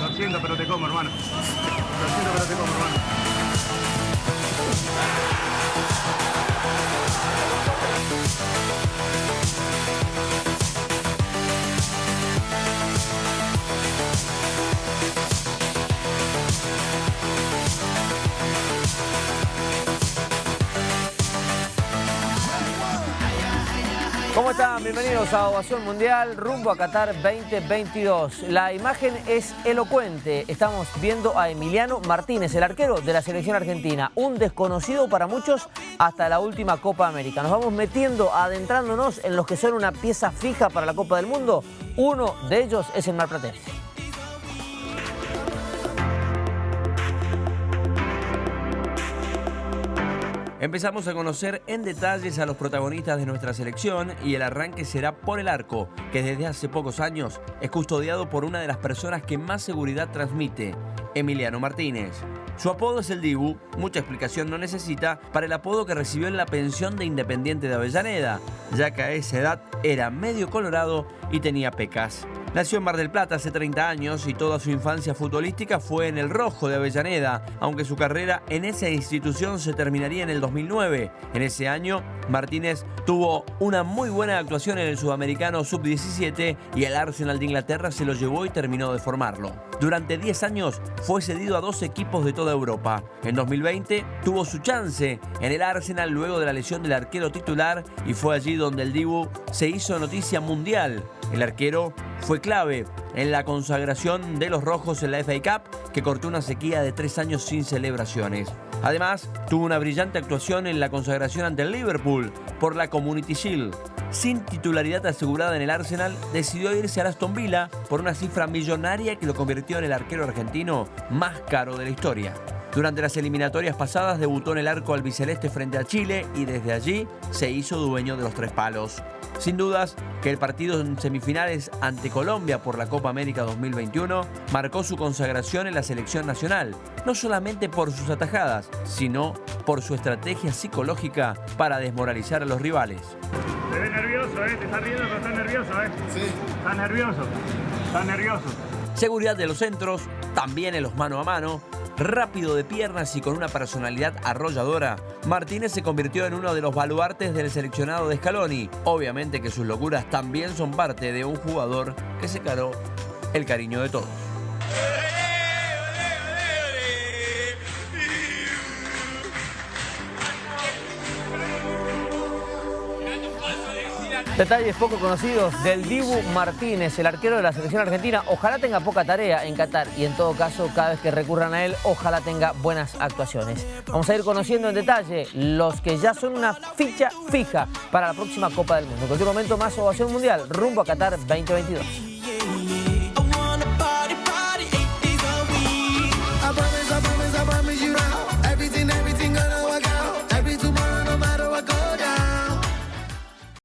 Lo siento, pero te como, hermano. Lo siento, pero te como, hermano. ¿Cómo están? Bienvenidos a Ovación Mundial rumbo a Qatar 2022. La imagen es elocuente. Estamos viendo a Emiliano Martínez, el arquero de la selección argentina. Un desconocido para muchos hasta la última Copa América. Nos vamos metiendo, adentrándonos en los que son una pieza fija para la Copa del Mundo. Uno de ellos es el Marplatense. Empezamos a conocer en detalles a los protagonistas de nuestra selección y el arranque será por el arco, que desde hace pocos años es custodiado por una de las personas que más seguridad transmite, Emiliano Martínez. Su apodo es el Dibu, mucha explicación no necesita para el apodo que recibió en la pensión de Independiente de Avellaneda, ya que a esa edad era medio colorado y tenía pecas. Nació en Mar del Plata hace 30 años y toda su infancia futbolística fue en el Rojo de Avellaneda, aunque su carrera en esa institución se terminaría en el 2009. En ese año, Martínez tuvo una muy buena actuación en el Sudamericano Sub-17 y el Arsenal de Inglaterra se lo llevó y terminó de formarlo. Durante 10 años fue cedido a dos equipos de toda Europa. En 2020 tuvo su chance en el Arsenal luego de la lesión del arquero titular y fue allí donde el Dibu se hizo noticia mundial. El arquero fue clave en la consagración de los rojos en la FA Cup, que cortó una sequía de tres años sin celebraciones. Además, tuvo una brillante actuación en la consagración ante el Liverpool por la Community Shield. Sin titularidad asegurada en el Arsenal, decidió irse a Aston Villa por una cifra millonaria que lo convirtió en el arquero argentino más caro de la historia. Durante las eliminatorias pasadas debutó en el arco albiceleste frente a Chile y desde allí se hizo dueño de los tres palos. Sin dudas que el partido en semifinales ante Colombia por la Copa América 2021 marcó su consagración en la selección nacional, no solamente por sus atajadas, sino por su estrategia psicológica para desmoralizar a los rivales. Te ves nervioso, ¿eh? Te estás riendo, pero estás nervioso, ¿eh? Sí. Estás nervioso. Estás nervioso. Seguridad de los centros, también en los mano a mano, rápido de piernas y con una personalidad arrolladora, Martínez se convirtió en uno de los baluartes del seleccionado de Scaloni. Obviamente que sus locuras también son parte de un jugador que se caró el cariño de todos. Detalles poco conocidos del Dibu Martínez, el arquero de la selección argentina. Ojalá tenga poca tarea en Qatar y en todo caso, cada vez que recurran a él, ojalá tenga buenas actuaciones. Vamos a ir conociendo en detalle los que ya son una ficha fija para la próxima Copa del Mundo. En cualquier momento más ovación mundial, rumbo a Qatar 2022.